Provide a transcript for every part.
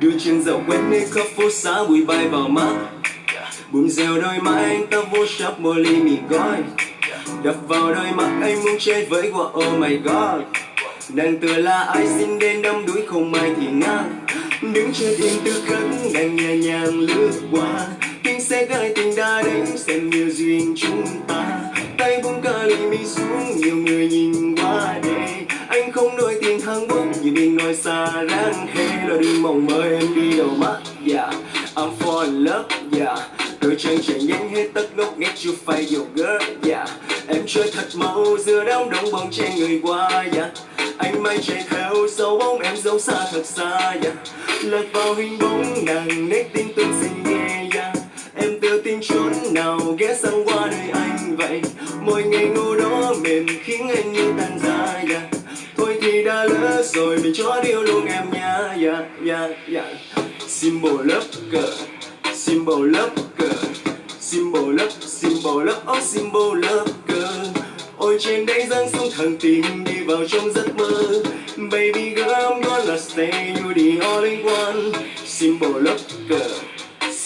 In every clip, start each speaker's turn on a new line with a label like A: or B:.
A: đưa chân dạo quét nơi khắp phố xá, bụi bay vào mắt. Bùm dèo đôi má anh ta vô shop mua ly mì gói. Đập vào đôi mắt, anh muốn chết với quả oh my god. Nàng tựa là ai xin đến đâm đuổi không ai thì ngang đứng trên yên tư khắc đang nhẹ nhàng lướt qua. Tiếng xe gái tình đã đến xem như duyên chúng ta. Tay buông cả ly mi xuống, nhiều người nhìn qua đây anh không nổi tiền hàng bốc vì mình nói xa ráng hay là đừng mong mơ em đi đầu mắt yeah dạ. I'm for love yeah đôi chân chạy nhanh hết tất gốc, nghe chưa phải yêu girl yeah em chơi thật mau giữa đám đông bóng che người qua yeah anh may chạy theo dấu bóng em dấu xa thật xa yeah lật vào hình bóng, nàng nét tin tương xinh nghe yeah em tự tin chốn nào ghé sang qua đời anh vậy. Mỗi ngày ngủ đó mềm khiến anh như tan ra yeah cho điều luôn em nha yeah yeah yeah symbol love girl symbol love girl symbol love symbol love oh symbol love girl ôi, trên đây dâng xuống thần tình đi vào trong giấc mơ. Baby girl, I'm gonna stay you the all one. Symbol love girl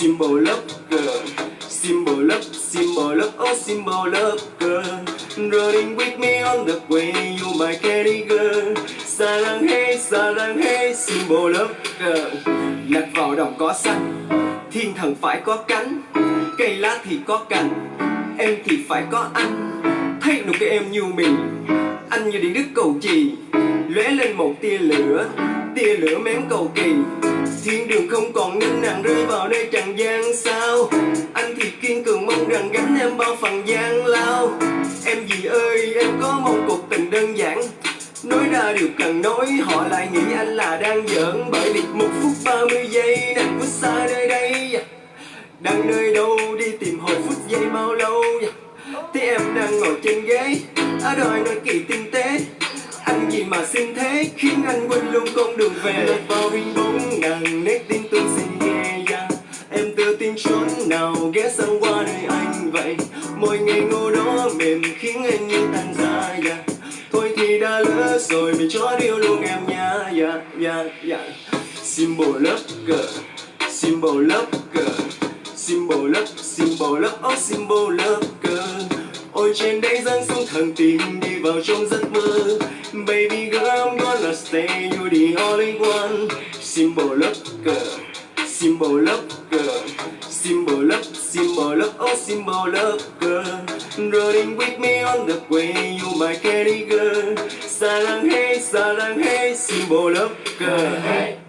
A: symbol love girl symbol love symbol love oh symbol love girl running with me on the way, you my candy girl sarang hey sarang hey symbol love girl vào đồng có xanh thiên thần phải có cánh cây lá thì có cành em thì phải có anh thấy nụ cười em như mình, anh như điện đức cầu trì. Lóe lên một tia lửa tia lửa mém cầu kỳ. Thiên đường không còn nên nàng rơi vào nơi trần gian sao. Anh thì kiên cường mong rằng gánh em bao phần gian lao. Em gì ơi, em có mong cuộc nói họ lại nghĩ anh là đang giỡn Bởi vì một phút ba mươi giây đang vút xa nơi đây. Đang nơi đâu đi tìm hồi phút giây bao lâu. Thế em đang ngồi trên ghế, Ở đòi nói kỳ tinh tế. Anh gì mà xin thế, Khiến anh quên luôn con đường về. Lọt vào hình bóng ngàn nét tin tôi xin nghe yeah. Em tự tin chốn nào ghé sang qua nơi anh vậy. Mỗi ngày ngô đó mềm khiến anh như tan ra đã lỡ rồi mình cho điều luôn em nha. Yeah, yeah, yeah. Symbol love girl Symbol love girl Symbol love, symbol love, oh symbol love girl Ôi trên đây dâng xuống thần tình đi vào trong giấc mơ. Baby girl I'm gonna stay you the only one. Symbol love girl Symbol love girl Symbol love, symbol love, oh symbol love girl Running with me on the way you my candy girl Sarang hey, sarang hey, symbol love girl hey.